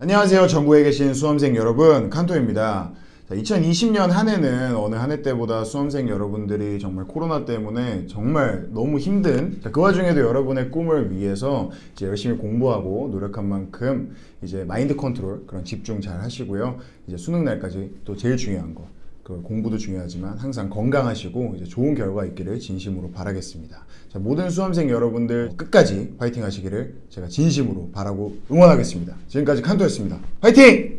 안녕하세요. 전국에 계신 수험생 여러분, 칸토입니다. 2020년 한 해는 어느 한 해 때보다 수험생 여러분들이 정말 코로나 때문에 정말 너무 힘든 그 와중에도 여러분의 꿈을 위해서 이제 열심히 공부하고 노력한 만큼 이제 마인드 컨트롤 그런 집중 잘 하시고요. 이제 수능 날까지 또 제일 중요한 거 그 공부도 중요하지만 항상 건강하시고 이제 좋은 결과 있기를 진심으로 바라겠습니다. 자, 모든 수험생 여러분들 끝까지 파이팅 하시기를 제가 진심으로 바라고 응원하겠습니다. 지금까지 칸토였습니다. 파이팅!